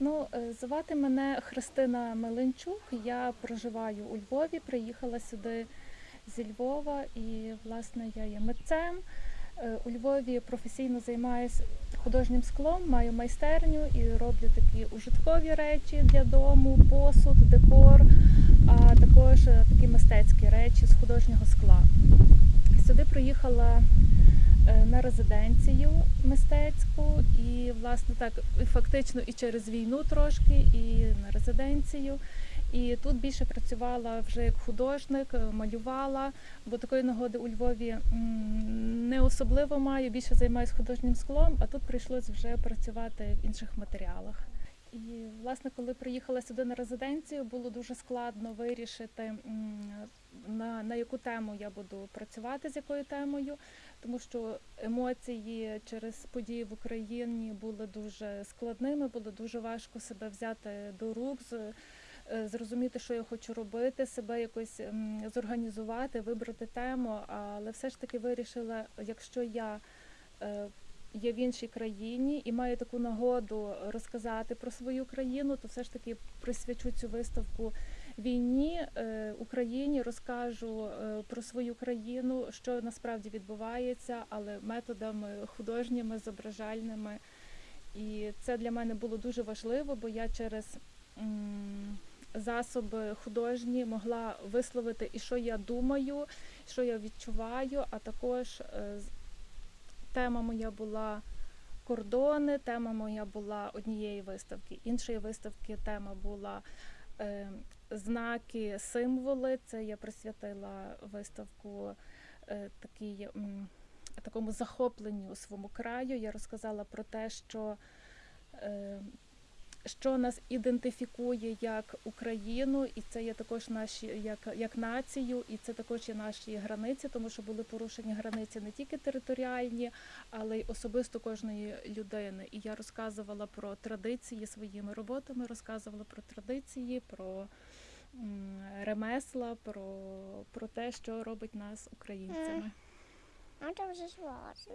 Ну, е, звати мене Христина Меленчук. Я проживаю у Львові, приїхала сюди зі Львова і, власне, я є митцем. Е, У Львові професійно займаюся художнім склом, маю майстерню і роблю такі ужиткові речі для дому, посуд, декор, а також е, такі мистецькі речі з художнього скла. Сюди приїхала на резиденцію мистецьку і, власне, так фактично і через війну трошки, і на резиденцію. І тут більше працювала вже як художник, е, малювала, бо такої нагоди у Львові не особливо маю, більше займаюся художнім склом, а тут прийшлось вже працювати в інших матеріалах. І власне, коли приїхала сюди на резиденцію, було дуже складно вирішити на, на яку тему я буду працювати, з якою темою, тому що емоції через події в Україні були дуже складними, було дуже важко себе взяти до рук, е, зрозуміти, що я хочу робити, себе якось зорганізувати, вибрати тему. Але все ж таки вирішила, якщо я е, є в іншій країні і маю таку нагоду розказати про свою країну, то все ж таки присвячу цю виставку війні е, Україні, розкажу е, про свою країну, що насправді відбувається, але методами художніми, зображальними. І це для мене було дуже важливо, бо я через засоби художні могла висловити і що я думаю, що я відчуваю, а також е, тема моя була кордони, тема моя була однієї виставки. Іншої виставки тема була е, знаки, символи. Це я присвятила виставку е, такій, такому захопленню своєму краю. Я розказала про те, що е, що нас ідентифікує як Україну, і це є також наші як, як націю, і це також є наші границі, тому що були порушені границі не тільки територіальні, але й особисто кожної людини. І я розказувала про традиції своїми роботами, розказувала про традиції, про ремесла, про, про те, що робить нас українцями. А то вже звалося.